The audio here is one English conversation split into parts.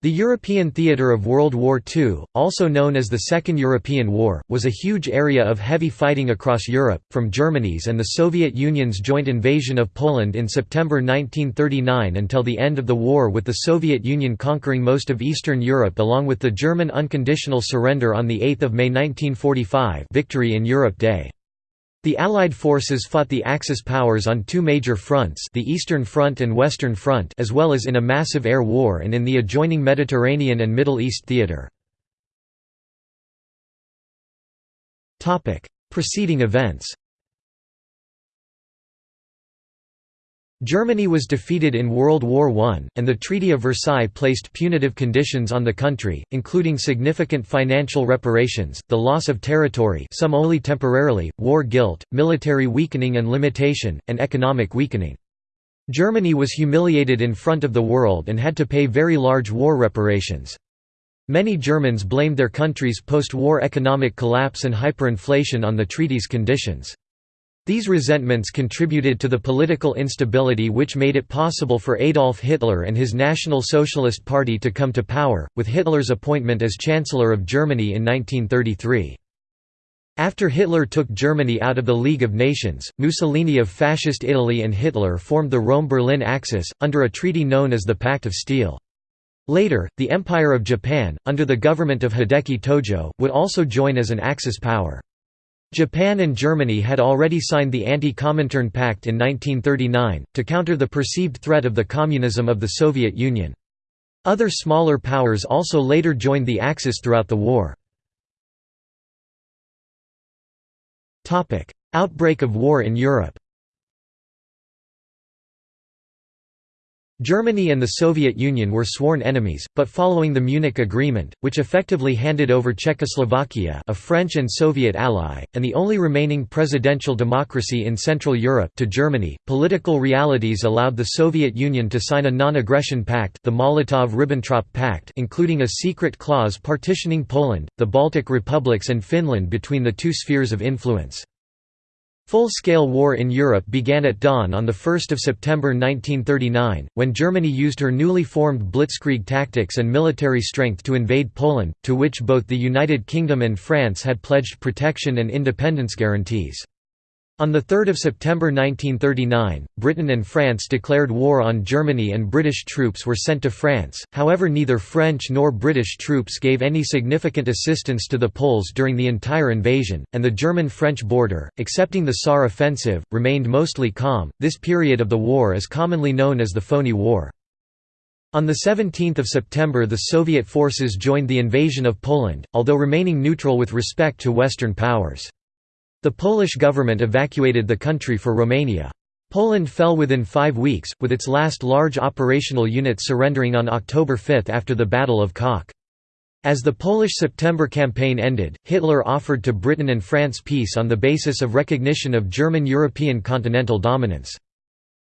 The European theatre of World War II, also known as the Second European War, was a huge area of heavy fighting across Europe, from Germany's and the Soviet Union's joint invasion of Poland in September 1939 until the end of the war with the Soviet Union conquering most of Eastern Europe along with the German unconditional surrender on 8 May 1945 Victory in Europe Day. The Allied forces fought the Axis powers on two major fronts the Eastern Front and Western Front as well as in a massive air war and in the adjoining Mediterranean and Middle East theater. Preceding events Germany was defeated in World War I, and the Treaty of Versailles placed punitive conditions on the country, including significant financial reparations, the loss of territory some only temporarily, war guilt, military weakening and limitation, and economic weakening. Germany was humiliated in front of the world and had to pay very large war reparations. Many Germans blamed their country's post-war economic collapse and hyperinflation on the treaty's conditions. These resentments contributed to the political instability which made it possible for Adolf Hitler and his National Socialist Party to come to power, with Hitler's appointment as Chancellor of Germany in 1933. After Hitler took Germany out of the League of Nations, Mussolini of Fascist Italy and Hitler formed the Rome–Berlin Axis, under a treaty known as the Pact of Steel. Later, the Empire of Japan, under the government of Hideki Tojo, would also join as an Axis power. Japan and Germany had already signed the Anti-Comintern Pact in 1939, to counter the perceived threat of the communism of the Soviet Union. Other smaller powers also later joined the Axis throughout the war. Outbreak of war in Europe Germany and the Soviet Union were sworn enemies, but following the Munich Agreement, which effectively handed over Czechoslovakia a French and Soviet ally, and the only remaining presidential democracy in Central Europe to Germany, political realities allowed the Soviet Union to sign a non-aggression pact the Molotov–Ribbentrop Pact including a secret clause partitioning Poland, the Baltic republics and Finland between the two spheres of influence. Full-scale war in Europe began at dawn on 1 September 1939, when Germany used her newly formed blitzkrieg tactics and military strength to invade Poland, to which both the United Kingdom and France had pledged protection and independence guarantees. On 3 September 1939, Britain and France declared war on Germany and British troops were sent to France, however neither French nor British troops gave any significant assistance to the Poles during the entire invasion, and the German-French border, excepting the Saar offensive, remained mostly calm. This period of the war is commonly known as the Phoney War. On 17 September the Soviet forces joined the invasion of Poland, although remaining neutral with respect to Western powers. The Polish government evacuated the country for Romania. Poland fell within five weeks, with its last large operational unit surrendering on October 5 after the Battle of Kock. As the Polish September campaign ended, Hitler offered to Britain and France peace on the basis of recognition of German European continental dominance.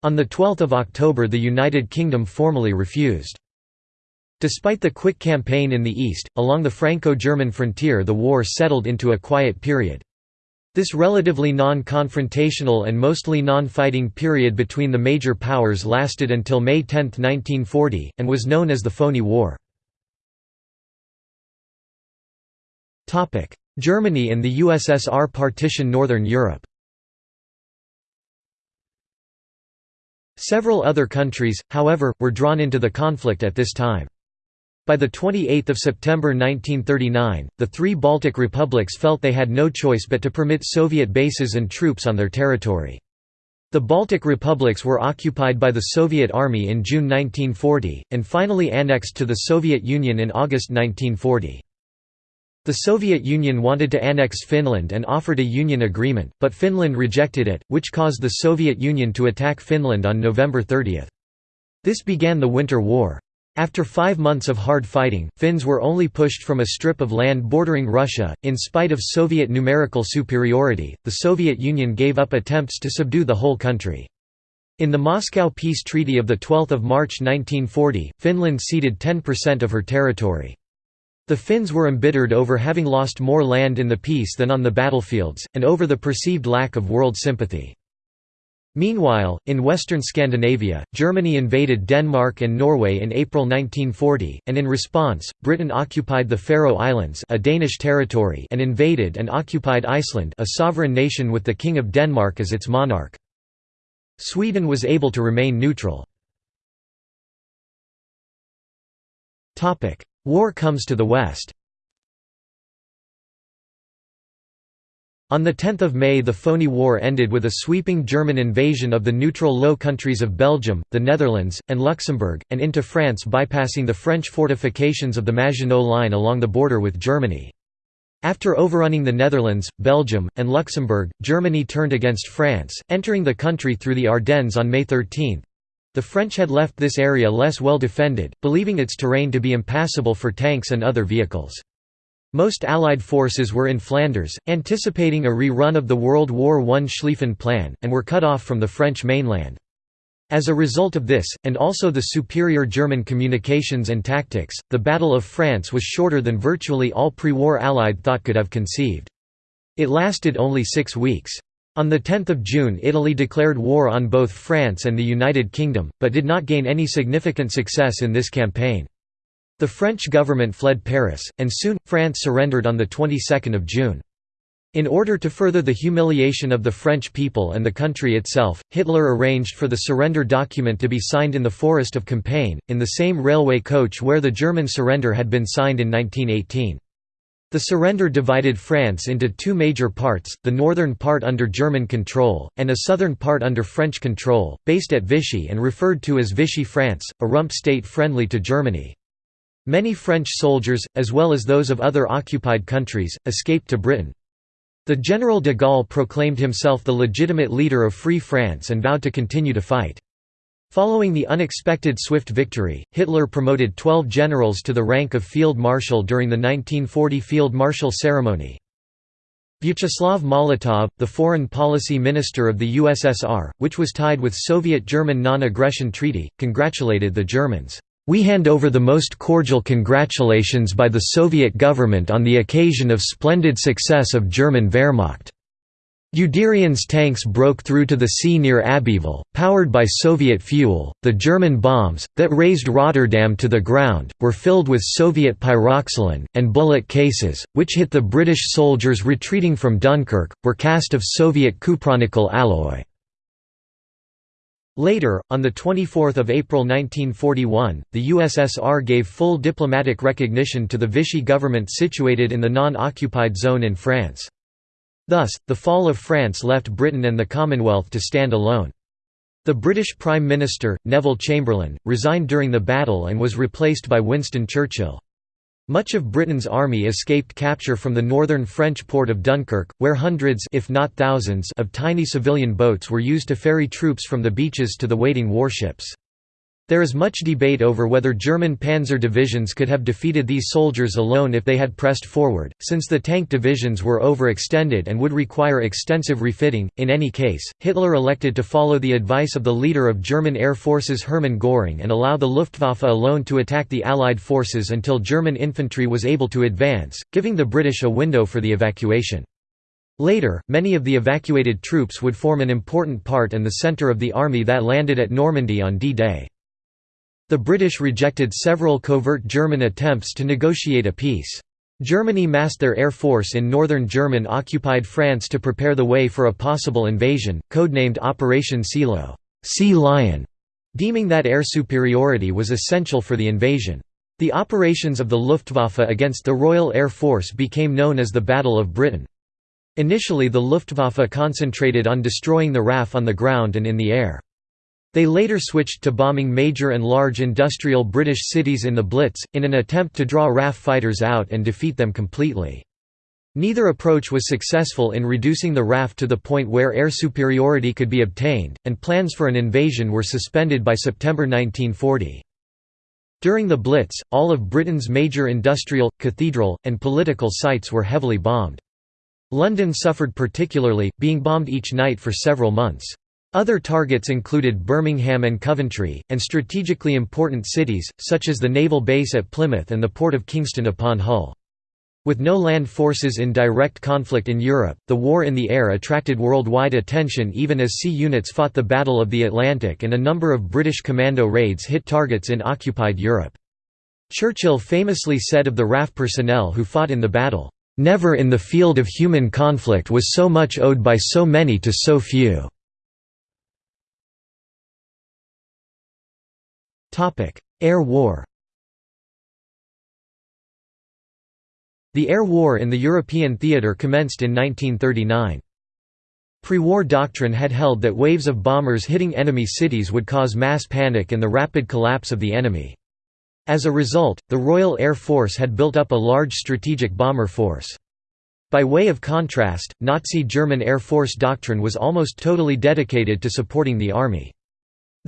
On 12 October the United Kingdom formally refused. Despite the quick campaign in the east, along the Franco-German frontier the war settled into a quiet period. This relatively non-confrontational and mostly non-fighting period between the major powers lasted until May 10, 1940, and was known as the Phoney War. Germany and the USSR partition Northern Europe Several other countries, however, were drawn into the conflict at this time. By 28 September 1939, the three Baltic republics felt they had no choice but to permit Soviet bases and troops on their territory. The Baltic republics were occupied by the Soviet Army in June 1940, and finally annexed to the Soviet Union in August 1940. The Soviet Union wanted to annex Finland and offered a union agreement, but Finland rejected it, which caused the Soviet Union to attack Finland on November 30. This began the Winter War. After five months of hard fighting, Finns were only pushed from a strip of land bordering Russia. In spite of Soviet numerical superiority, the Soviet Union gave up attempts to subdue the whole country. In the Moscow Peace Treaty of 12 March 1940, Finland ceded 10% of her territory. The Finns were embittered over having lost more land in the peace than on the battlefields, and over the perceived lack of world sympathy. Meanwhile, in western Scandinavia, Germany invaded Denmark and Norway in April 1940, and in response, Britain occupied the Faroe Islands a Danish territory and invaded and occupied Iceland a sovereign nation with the King of Denmark as its monarch. Sweden was able to remain neutral. War comes to the west On 10 May the Phoney War ended with a sweeping German invasion of the neutral Low Countries of Belgium, the Netherlands, and Luxembourg, and into France bypassing the French fortifications of the Maginot Line along the border with Germany. After overrunning the Netherlands, Belgium, and Luxembourg, Germany turned against France, entering the country through the Ardennes on May 13. The French had left this area less well defended, believing its terrain to be impassable for tanks and other vehicles. Most Allied forces were in Flanders, anticipating a rerun of the World War I Schlieffen Plan, and were cut off from the French mainland. As a result of this, and also the superior German communications and tactics, the Battle of France was shorter than virtually all pre-war Allied thought could have conceived. It lasted only six weeks. On 10 June Italy declared war on both France and the United Kingdom, but did not gain any significant success in this campaign. The French government fled Paris, and soon, France surrendered on the 22nd of June. In order to further the humiliation of the French people and the country itself, Hitler arranged for the surrender document to be signed in the forest of Compiègne, in the same railway coach where the German surrender had been signed in 1918. The surrender divided France into two major parts, the northern part under German control, and a southern part under French control, based at Vichy and referred to as Vichy France, a rump state friendly to Germany. Many French soldiers, as well as those of other occupied countries, escaped to Britain. The General de Gaulle proclaimed himself the legitimate leader of Free France and vowed to continue to fight. Following the unexpected swift victory, Hitler promoted 12 generals to the rank of field marshal during the 1940 field marshal ceremony. Vyacheslav Molotov, the foreign policy minister of the USSR, which was tied with Soviet-German non-aggression treaty, congratulated the Germans. We hand over the most cordial congratulations by the Soviet government on the occasion of splendid success of German Wehrmacht. Guderian's tanks broke through to the sea near Abbeville, powered by Soviet fuel. The German bombs, that razed Rotterdam to the ground, were filled with Soviet pyroxylin, and bullet cases, which hit the British soldiers retreating from Dunkirk, were cast of Soviet cupronickel alloy. Later, on 24 April 1941, the USSR gave full diplomatic recognition to the Vichy government situated in the non-occupied zone in France. Thus, the fall of France left Britain and the Commonwealth to stand alone. The British Prime Minister, Neville Chamberlain, resigned during the battle and was replaced by Winston Churchill. Much of Britain's army escaped capture from the northern French port of Dunkirk, where hundreds if not thousands of tiny civilian boats were used to ferry troops from the beaches to the waiting warships. There is much debate over whether German panzer divisions could have defeated these soldiers alone if they had pressed forward, since the tank divisions were overextended and would require extensive refitting. In any case, Hitler elected to follow the advice of the leader of German air forces Hermann Göring and allow the Luftwaffe alone to attack the Allied forces until German infantry was able to advance, giving the British a window for the evacuation. Later, many of the evacuated troops would form an important part and the centre of the army that landed at Normandy on D-Day. The British rejected several covert German attempts to negotiate a peace. Germany massed their air force in northern German-occupied France to prepare the way for a possible invasion, codenamed Operation Silo sea Lion", deeming that air superiority was essential for the invasion. The operations of the Luftwaffe against the Royal Air Force became known as the Battle of Britain. Initially the Luftwaffe concentrated on destroying the RAF on the ground and in the air. They later switched to bombing major and large industrial British cities in the Blitz, in an attempt to draw RAF fighters out and defeat them completely. Neither approach was successful in reducing the RAF to the point where air superiority could be obtained, and plans for an invasion were suspended by September 1940. During the Blitz, all of Britain's major industrial, cathedral, and political sites were heavily bombed. London suffered particularly, being bombed each night for several months. Other targets included Birmingham and Coventry, and strategically important cities, such as the naval base at Plymouth and the port of Kingston upon Hull. With no land forces in direct conflict in Europe, the war in the air attracted worldwide attention even as sea units fought the Battle of the Atlantic and a number of British commando raids hit targets in occupied Europe. Churchill famously said of the RAF personnel who fought in the battle, "...never in the field of human conflict was so much owed by so many to so few." Air War The air war in the European theatre commenced in 1939. Pre-war doctrine had held that waves of bombers hitting enemy cities would cause mass panic and the rapid collapse of the enemy. As a result, the Royal Air Force had built up a large strategic bomber force. By way of contrast, Nazi German Air Force doctrine was almost totally dedicated to supporting the army.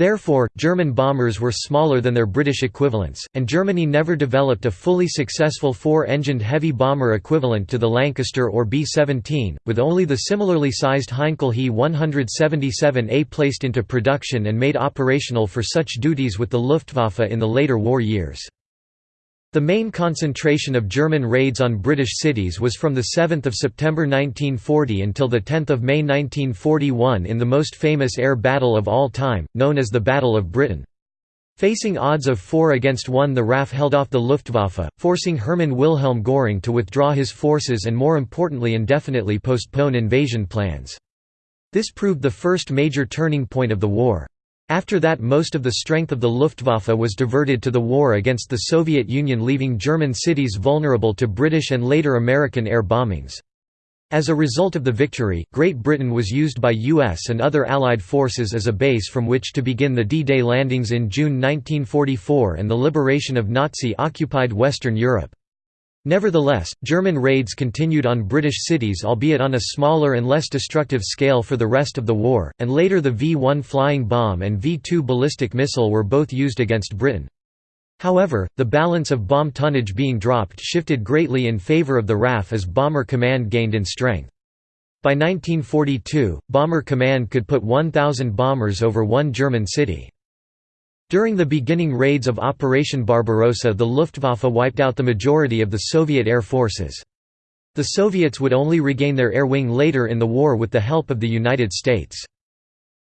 Therefore, German bombers were smaller than their British equivalents, and Germany never developed a fully successful four-engined heavy bomber equivalent to the Lancaster or B-17, with only the similarly sized Heinkel He 177A placed into production and made operational for such duties with the Luftwaffe in the later war years. The main concentration of German raids on British cities was from 7 September 1940 until 10 May 1941 in the most famous air battle of all time, known as the Battle of Britain. Facing odds of 4 against 1 the RAF held off the Luftwaffe, forcing Hermann Wilhelm Göring to withdraw his forces and more importantly indefinitely postpone invasion plans. This proved the first major turning point of the war. After that most of the strength of the Luftwaffe was diverted to the war against the Soviet Union leaving German cities vulnerable to British and later American air bombings. As a result of the victory, Great Britain was used by US and other Allied forces as a base from which to begin the D-Day landings in June 1944 and the liberation of Nazi-occupied Western Europe. Nevertheless, German raids continued on British cities albeit on a smaller and less destructive scale for the rest of the war, and later the V-1 flying bomb and V-2 ballistic missile were both used against Britain. However, the balance of bomb tonnage being dropped shifted greatly in favour of the RAF as Bomber Command gained in strength. By 1942, Bomber Command could put 1,000 bombers over one German city. During the beginning raids of Operation Barbarossa the Luftwaffe wiped out the majority of the Soviet air forces. The Soviets would only regain their air wing later in the war with the help of the United States.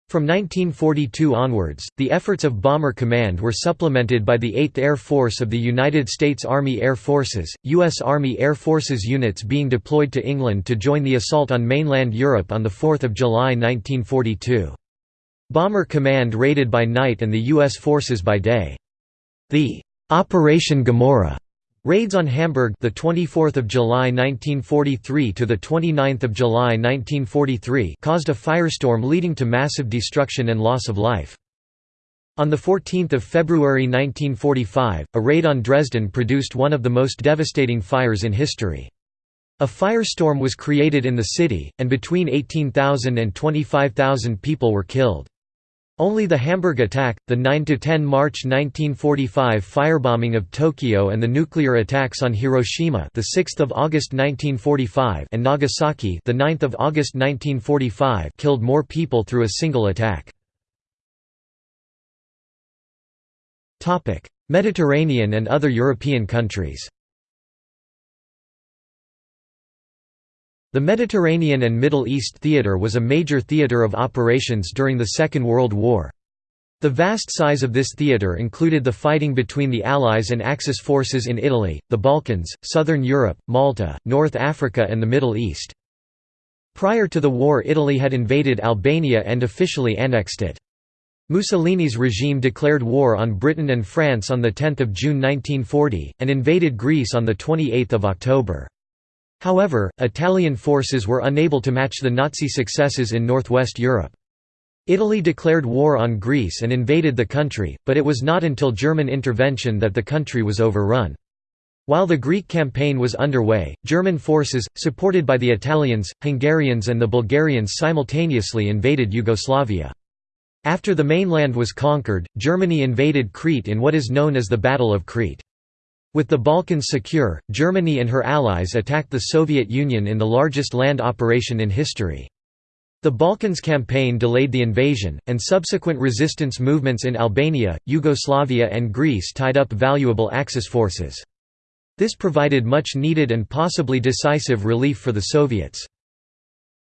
From 1942 onwards, the efforts of Bomber Command were supplemented by the 8th Air Force of the United States Army Air Forces, U.S. Army Air Forces units being deployed to England to join the assault on mainland Europe on 4 July 1942. Bomber Command raided by night and the U.S. forces by day. The Operation Gomorrah raids on Hamburg the 24th of July 1943 to the 29th of July 1943 caused a firestorm leading to massive destruction and loss of life. On 14 February 1945, a raid on Dresden produced one of the most devastating fires in history. A firestorm was created in the city, and between 18,000 and 25,000 people were killed. Only the Hamburg attack, the 9–10 March 1945 firebombing of Tokyo and the nuclear attacks on Hiroshima the 6th of August 1945 and Nagasaki the 9th of August 1945 killed more people through a single attack. Mediterranean and other European countries The Mediterranean and Middle East theater was a major theater of operations during the Second World War. The vast size of this theater included the fighting between the Allies and Axis forces in Italy, the Balkans, southern Europe, Malta, North Africa and the Middle East. Prior to the war Italy had invaded Albania and officially annexed it. Mussolini's regime declared war on Britain and France on 10 June 1940, and invaded Greece on 28 October. However, Italian forces were unable to match the Nazi successes in northwest Europe. Italy declared war on Greece and invaded the country, but it was not until German intervention that the country was overrun. While the Greek campaign was underway, German forces, supported by the Italians, Hungarians and the Bulgarians simultaneously invaded Yugoslavia. After the mainland was conquered, Germany invaded Crete in what is known as the Battle of Crete. With the Balkans secure, Germany and her allies attacked the Soviet Union in the largest land operation in history. The Balkans campaign delayed the invasion, and subsequent resistance movements in Albania, Yugoslavia and Greece tied up valuable Axis forces. This provided much needed and possibly decisive relief for the Soviets.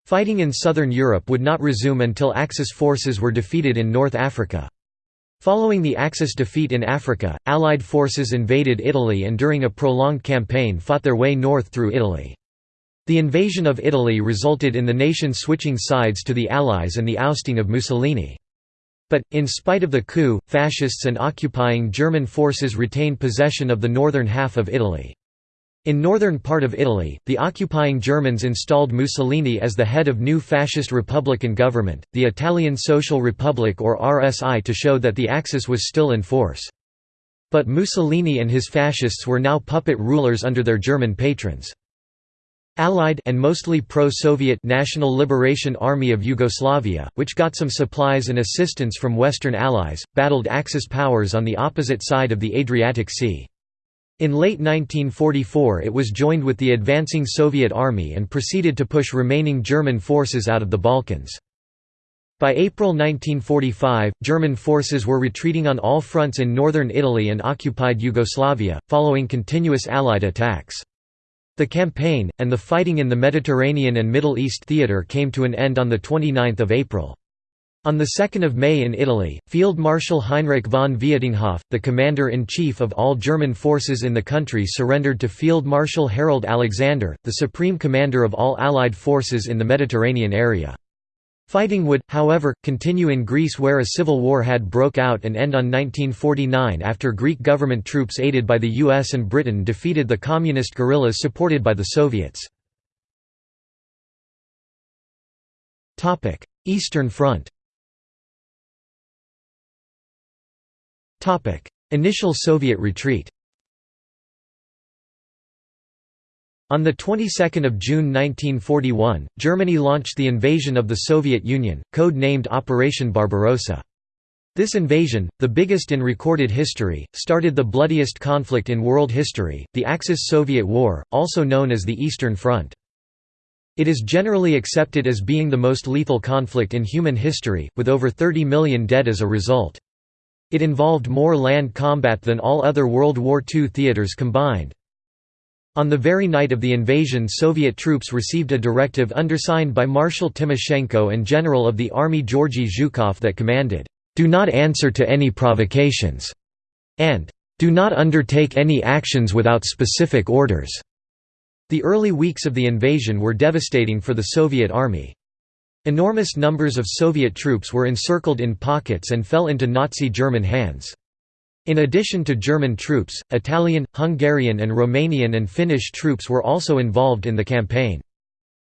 Fighting in southern Europe would not resume until Axis forces were defeated in North Africa. Following the Axis defeat in Africa, Allied forces invaded Italy and during a prolonged campaign fought their way north through Italy. The invasion of Italy resulted in the nation switching sides to the Allies and the ousting of Mussolini. But, in spite of the coup, fascists and occupying German forces retained possession of the northern half of Italy. In northern part of Italy, the occupying Germans installed Mussolini as the head of new fascist republican government, the Italian Social Republic or RSI to show that the Axis was still in force. But Mussolini and his fascists were now puppet rulers under their German patrons. Allied and mostly pro-Soviet National Liberation Army of Yugoslavia, which got some supplies and assistance from Western allies, battled Axis powers on the opposite side of the Adriatic Sea. In late 1944 it was joined with the advancing Soviet army and proceeded to push remaining German forces out of the Balkans. By April 1945, German forces were retreating on all fronts in northern Italy and occupied Yugoslavia, following continuous Allied attacks. The campaign, and the fighting in the Mediterranean and Middle East theatre came to an end on 29 April. On 2 May in Italy, Field Marshal Heinrich von Vietinghoff, the commander-in-chief of all German forces in the country surrendered to Field Marshal Harold Alexander, the supreme commander of all Allied forces in the Mediterranean area. Fighting would, however, continue in Greece where a civil war had broke out and end on 1949 after Greek government troops aided by the US and Britain defeated the communist guerrillas supported by the Soviets. Eastern Front Initial Soviet retreat On the 22nd of June 1941, Germany launched the invasion of the Soviet Union, code-named Operation Barbarossa. This invasion, the biggest in recorded history, started the bloodiest conflict in world history, the Axis-Soviet War, also known as the Eastern Front. It is generally accepted as being the most lethal conflict in human history, with over 30 million dead as a result. It involved more land combat than all other World War II theaters combined. On the very night of the invasion Soviet troops received a directive undersigned by Marshal Timoshenko and General of the Army Georgy Zhukov that commanded, "'Do not answer to any provocations' and "'Do not undertake any actions without specific orders'". The early weeks of the invasion were devastating for the Soviet Army. Enormous numbers of Soviet troops were encircled in pockets and fell into Nazi German hands. In addition to German troops, Italian, Hungarian and Romanian and Finnish troops were also involved in the campaign.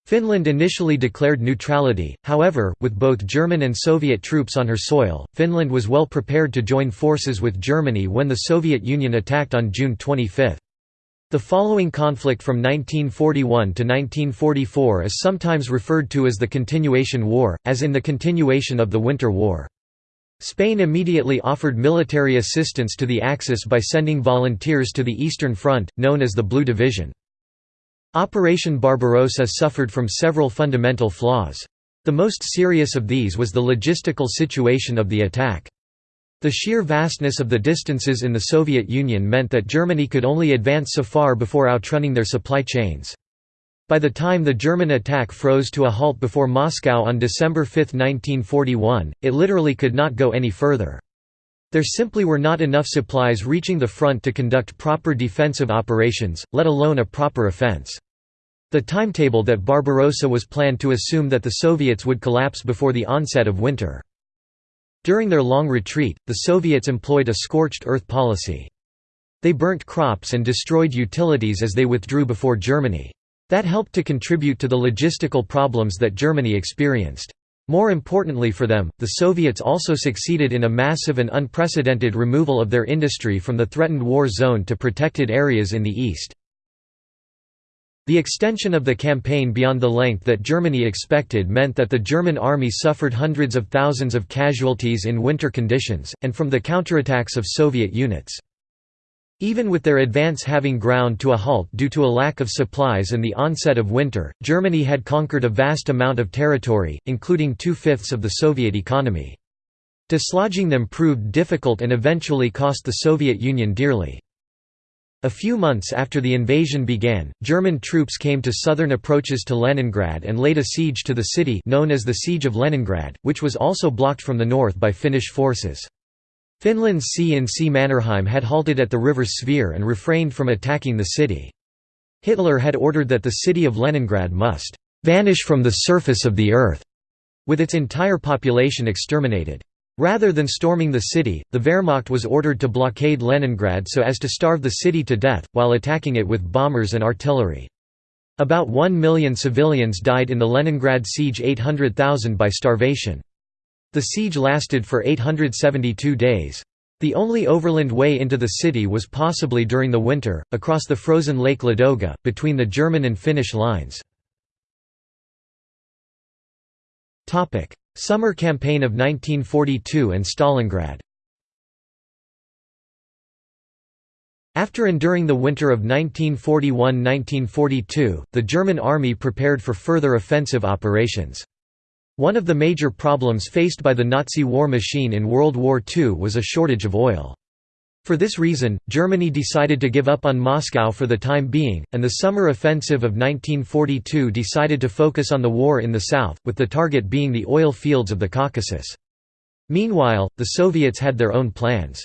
Finland initially declared neutrality, however, with both German and Soviet troops on her soil, Finland was well prepared to join forces with Germany when the Soviet Union attacked on June 25. The following conflict from 1941 to 1944 is sometimes referred to as the Continuation War, as in the continuation of the Winter War. Spain immediately offered military assistance to the Axis by sending volunteers to the Eastern Front, known as the Blue Division. Operation Barbarossa suffered from several fundamental flaws. The most serious of these was the logistical situation of the attack. The sheer vastness of the distances in the Soviet Union meant that Germany could only advance so far before outrunning their supply chains. By the time the German attack froze to a halt before Moscow on December 5, 1941, it literally could not go any further. There simply were not enough supplies reaching the front to conduct proper defensive operations, let alone a proper offense. The timetable that Barbarossa was planned to assume that the Soviets would collapse before the onset of winter. During their long retreat, the Soviets employed a scorched earth policy. They burnt crops and destroyed utilities as they withdrew before Germany. That helped to contribute to the logistical problems that Germany experienced. More importantly for them, the Soviets also succeeded in a massive and unprecedented removal of their industry from the threatened war zone to protected areas in the east. The extension of the campaign beyond the length that Germany expected meant that the German army suffered hundreds of thousands of casualties in winter conditions, and from the counterattacks of Soviet units. Even with their advance having ground to a halt due to a lack of supplies and the onset of winter, Germany had conquered a vast amount of territory, including two-fifths of the Soviet economy. Dislodging them proved difficult and eventually cost the Soviet Union dearly. A few months after the invasion began, German troops came to southern approaches to Leningrad and laid a siege to the city known as the Siege of Leningrad, which was also blocked from the north by Finnish forces. Finland's C in C Mannerheim had halted at the river Svir and refrained from attacking the city. Hitler had ordered that the city of Leningrad must "...vanish from the surface of the earth", with its entire population exterminated. Rather than storming the city, the Wehrmacht was ordered to blockade Leningrad so as to starve the city to death, while attacking it with bombers and artillery. About 1 million civilians died in the Leningrad siege 800,000 by starvation. The siege lasted for 872 days. The only overland way into the city was possibly during the winter, across the frozen Lake Ladoga, between the German and Finnish lines. Summer Campaign of 1942 and Stalingrad After enduring the winter of 1941–1942, the German army prepared for further offensive operations. One of the major problems faced by the Nazi war machine in World War II was a shortage of oil. For this reason, Germany decided to give up on Moscow for the time being, and the summer offensive of 1942 decided to focus on the war in the south, with the target being the oil fields of the Caucasus. Meanwhile, the Soviets had their own plans.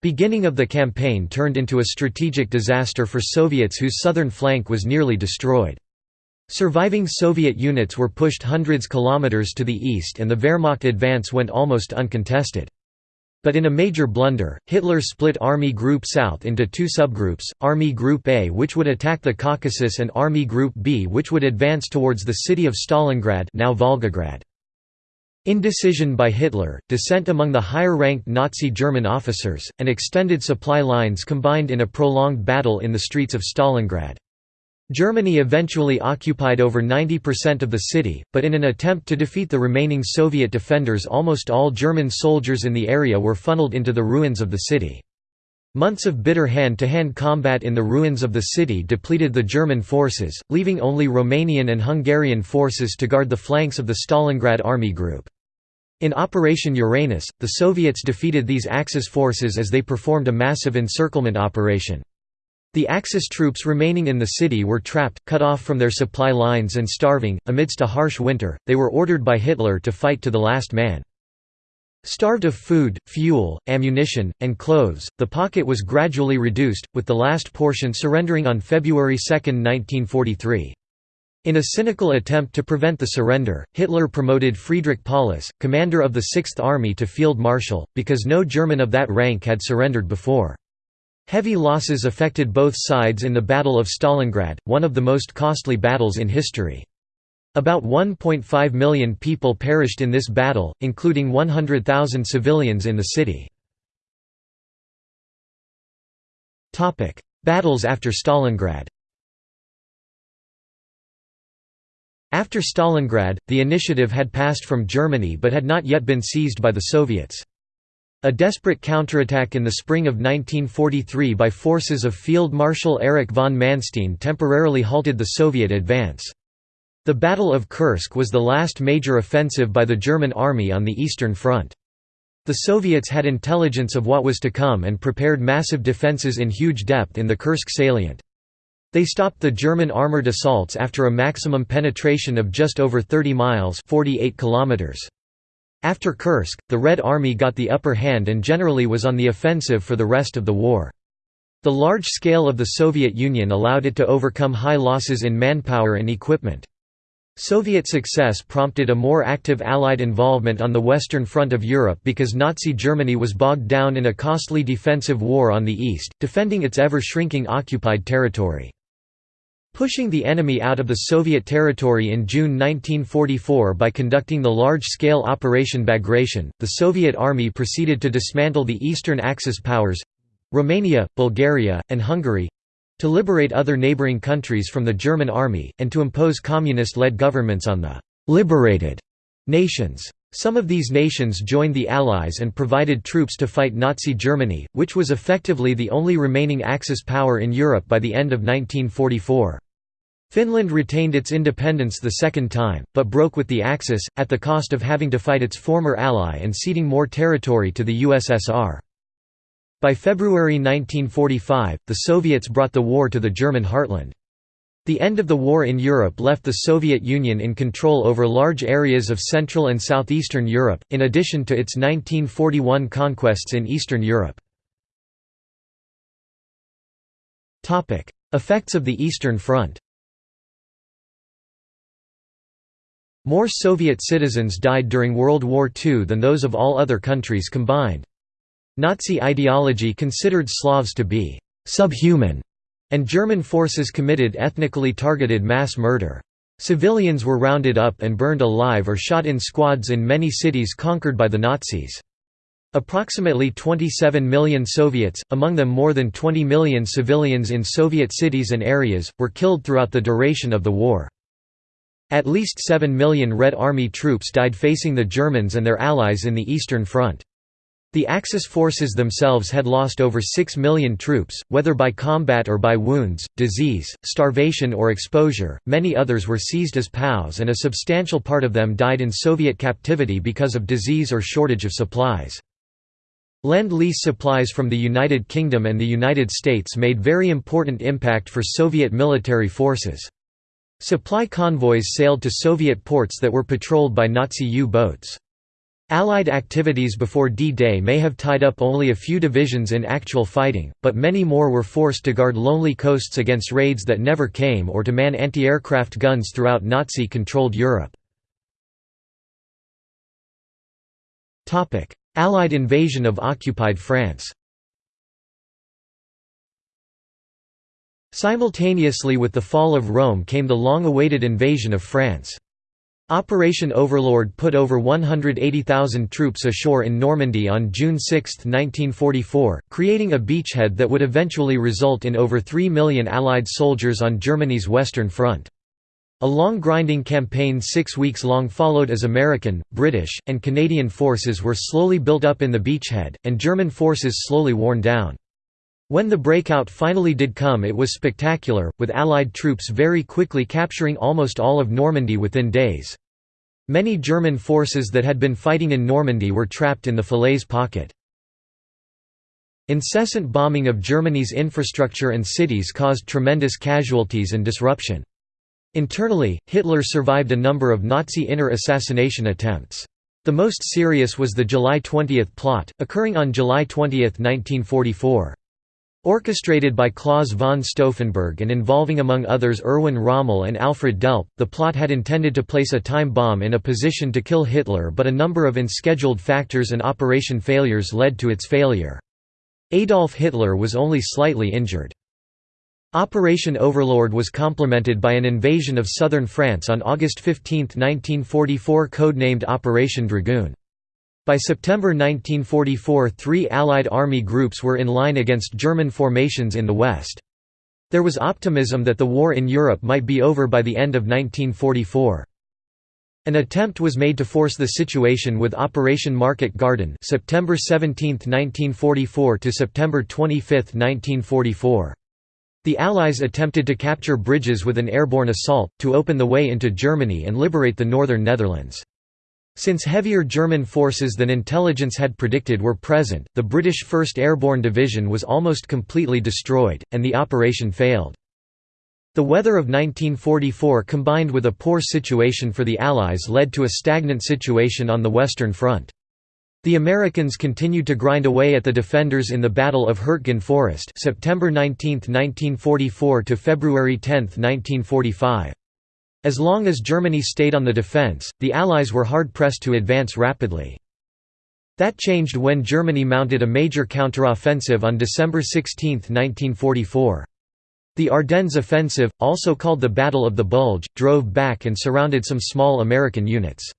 Beginning of the campaign turned into a strategic disaster for Soviets whose southern flank was nearly destroyed. Surviving Soviet units were pushed hundreds kilometers to the east and the Wehrmacht advance went almost uncontested. But in a major blunder, Hitler split Army Group South into two subgroups, Army Group A which would attack the Caucasus and Army Group B which would advance towards the city of Stalingrad now Volgograd. Indecision by Hitler, dissent among the higher-ranked Nazi German officers, and extended supply lines combined in a prolonged battle in the streets of Stalingrad. Germany eventually occupied over 90% of the city, but in an attempt to defeat the remaining Soviet defenders almost all German soldiers in the area were funneled into the ruins of the city. Months of bitter hand-to-hand -hand combat in the ruins of the city depleted the German forces, leaving only Romanian and Hungarian forces to guard the flanks of the Stalingrad army group. In Operation Uranus, the Soviets defeated these Axis forces as they performed a massive encirclement operation. The Axis troops remaining in the city were trapped, cut off from their supply lines and starving. Amidst a harsh winter, they were ordered by Hitler to fight to the last man. Starved of food, fuel, ammunition, and clothes, the pocket was gradually reduced, with the last portion surrendering on February 2, 1943. In a cynical attempt to prevent the surrender, Hitler promoted Friedrich Paulus, commander of the Sixth Army to field marshal, because no German of that rank had surrendered before. Heavy losses affected both sides in the Battle of Stalingrad, one of the most costly battles in history. About 1.5 million people perished in this battle, including 100,000 civilians in the city. Battles after Stalingrad After Stalingrad, the initiative had passed from Germany but had not yet been seized by the Soviets. A desperate counterattack in the spring of 1943 by forces of Field Marshal Erich von Manstein temporarily halted the Soviet advance. The Battle of Kursk was the last major offensive by the German army on the Eastern Front. The Soviets had intelligence of what was to come and prepared massive defenses in huge depth in the Kursk salient. They stopped the German armored assaults after a maximum penetration of just over 30 miles 48 kilometers. After Kursk, the Red Army got the upper hand and generally was on the offensive for the rest of the war. The large scale of the Soviet Union allowed it to overcome high losses in manpower and equipment. Soviet success prompted a more active Allied involvement on the Western Front of Europe because Nazi Germany was bogged down in a costly defensive war on the east, defending its ever-shrinking occupied territory. Pushing the enemy out of the Soviet territory in June 1944 by conducting the large-scale Operation Bagration, the Soviet Army proceeded to dismantle the Eastern Axis powers—Romania, Bulgaria, and Hungary—to liberate other neighboring countries from the German army, and to impose communist-led governments on the «liberated» nations. Some of these nations joined the Allies and provided troops to fight Nazi Germany, which was effectively the only remaining Axis power in Europe by the end of 1944. Finland retained its independence the second time, but broke with the Axis, at the cost of having to fight its former ally and ceding more territory to the USSR. By February 1945, the Soviets brought the war to the German heartland. The end of the war in Europe left the Soviet Union in control over large areas of Central and Southeastern Europe, in addition to its 1941 conquests in Eastern Europe. Effects of the Eastern Front More Soviet citizens died during World War II than those of all other countries combined. Nazi ideology considered Slavs to be «subhuman», and German forces committed ethnically targeted mass murder. Civilians were rounded up and burned alive or shot in squads in many cities conquered by the Nazis. Approximately 27 million Soviets, among them more than 20 million civilians in Soviet cities and areas, were killed throughout the duration of the war. At least 7 million Red Army troops died facing the Germans and their allies in the Eastern Front. The Axis forces themselves had lost over 6 million troops, whether by combat or by wounds, disease, starvation or exposure. Many others were seized as POWs and a substantial part of them died in Soviet captivity because of disease or shortage of supplies. Lend-Lease supplies from the United Kingdom and the United States made very important impact for Soviet military forces. Supply convoys sailed to Soviet ports that were patrolled by Nazi U-boats. Allied activities before D-Day may have tied up only a few divisions in actual fighting, but many more were forced to guard lonely coasts against raids that never came or to man anti-aircraft guns throughout Nazi-controlled Europe. Allied invasion of occupied France Simultaneously with the fall of Rome came the long-awaited invasion of France. Operation Overlord put over 180,000 troops ashore in Normandy on June 6, 1944, creating a beachhead that would eventually result in over 3 million Allied soldiers on Germany's Western Front. A long grinding campaign six weeks long followed as American, British, and Canadian forces were slowly built up in the beachhead, and German forces slowly worn down. When the breakout finally did come it was spectacular, with Allied troops very quickly capturing almost all of Normandy within days. Many German forces that had been fighting in Normandy were trapped in the Falaise pocket. Incessant bombing of Germany's infrastructure and cities caused tremendous casualties and disruption. Internally, Hitler survived a number of Nazi inner assassination attempts. The most serious was the July 20 plot, occurring on July 20, 1944. Orchestrated by Claus von Stauffenberg and involving among others Erwin Rommel and Alfred Delp, the plot had intended to place a time bomb in a position to kill Hitler but a number of unscheduled factors and operation failures led to its failure. Adolf Hitler was only slightly injured. Operation Overlord was complemented by an invasion of southern France on August 15, 1944 codenamed Operation Dragoon. By September 1944 three Allied army groups were in line against German formations in the West. There was optimism that the war in Europe might be over by the end of 1944. An attempt was made to force the situation with Operation Market Garden September 17, 1944 to September 25, 1944. The Allies attempted to capture bridges with an airborne assault, to open the way into Germany and liberate the northern Netherlands. Since heavier German forces than intelligence had predicted were present, the British 1st Airborne Division was almost completely destroyed, and the operation failed. The weather of 1944 combined with a poor situation for the Allies led to a stagnant situation on the Western Front. The Americans continued to grind away at the defenders in the Battle of Hurtgen Forest September 19, 1944 to February 10, 1945. As long as Germany stayed on the defense, the Allies were hard-pressed to advance rapidly. That changed when Germany mounted a major counteroffensive on December 16, 1944. The Ardennes Offensive, also called the Battle of the Bulge, drove back and surrounded some small American units.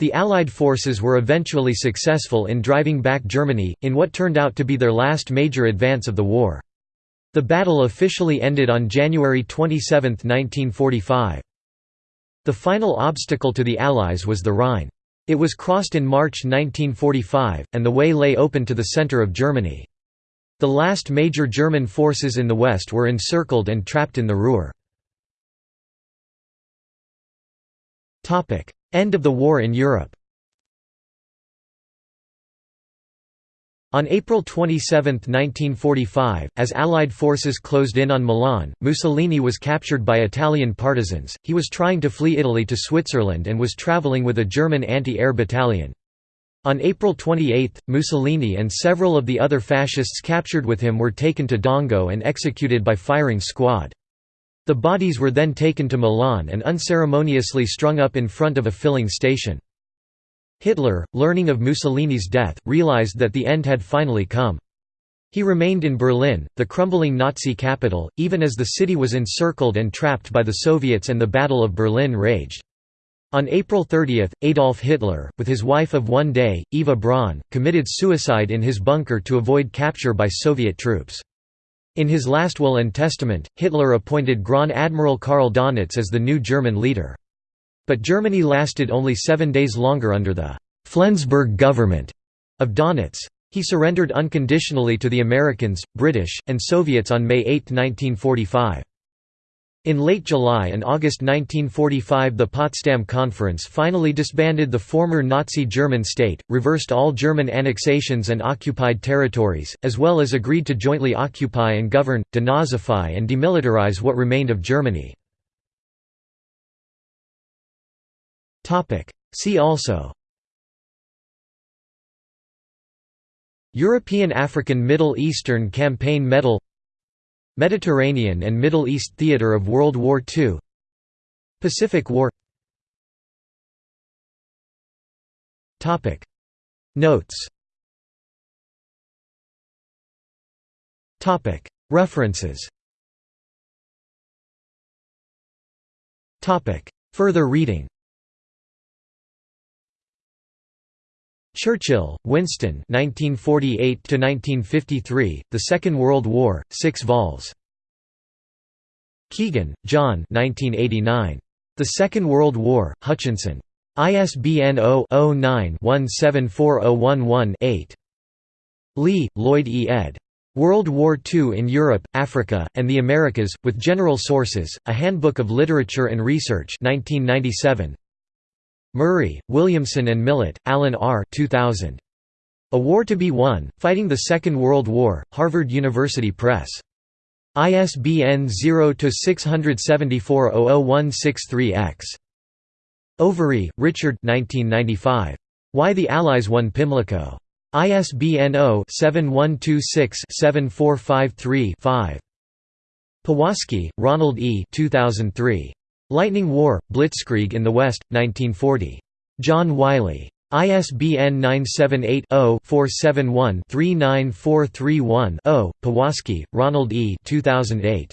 The Allied forces were eventually successful in driving back Germany, in what turned out to be their last major advance of the war. The battle officially ended on January 27, 1945. The final obstacle to the Allies was the Rhine. It was crossed in March 1945, and the way lay open to the centre of Germany. The last major German forces in the west were encircled and trapped in the Ruhr. End of the war in Europe On April 27, 1945, as Allied forces closed in on Milan, Mussolini was captured by Italian partisans. He was trying to flee Italy to Switzerland and was traveling with a German anti-air battalion. On April 28, Mussolini and several of the other fascists captured with him were taken to Dongo and executed by firing squad. The bodies were then taken to Milan and unceremoniously strung up in front of a filling station. Hitler, learning of Mussolini's death, realized that the end had finally come. He remained in Berlin, the crumbling Nazi capital, even as the city was encircled and trapped by the Soviets and the Battle of Berlin raged. On April 30, Adolf Hitler, with his wife of one day, Eva Braun, committed suicide in his bunker to avoid capture by Soviet troops. In his last will and testament, Hitler appointed Grand Admiral Karl Donitz as the new German leader. But Germany lasted only seven days longer under the «Flensburg government» of Donitz. He surrendered unconditionally to the Americans, British, and Soviets on May 8, 1945. In late July and August 1945 the Potsdam Conference finally disbanded the former Nazi German state, reversed all German annexations and occupied territories, as well as agreed to jointly occupy and govern, denazify and demilitarize what remained of Germany. See also. European African Middle Eastern Campaign Medal. Mediterranean and Middle East theater of World War II Pacific War. Topic. Notes. Topic. References. Topic. Further reading Churchill, Winston 1948–1953, The Second World War, 6 vols. Keegan, John 1989. The Second World War, Hutchinson. ISBN 0-09-174011-8. Lee, Lloyd E. ed. World War II in Europe, Africa, and the Americas, with General Sources, A Handbook of Literature and Research 1997. Murray, Williamson and Millett, Alan R. 2000. A War to be Won, Fighting the Second World War, Harvard University Press. ISBN 0-674-00163-X. Overy, Richard Why the Allies Won Pimlico. ISBN 0-7126-7453-5. Powaski, Ronald E. 2003. Lightning War, Blitzkrieg in the West, 1940. John Wiley. ISBN 978-0-471-39431-0. Powaski, Ronald E. 2008.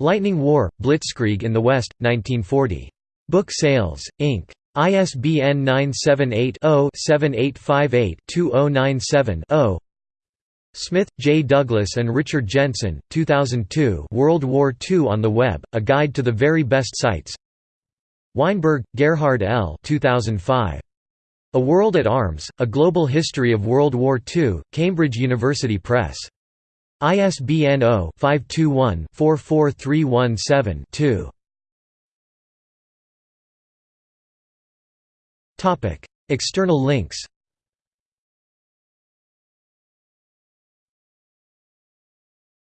Lightning War, Blitzkrieg in the West, 1940. Book Sales, Inc. ISBN 978 0 7858 2097 0. Smith, J. Douglas and Richard Jensen, 2002 World War II on the Web, A Guide to the Very Best Sites Weinberg, Gerhard L. 2005. A World at Arms, A Global History of World War II, Cambridge University Press. ISBN 0-521-44317-2. External links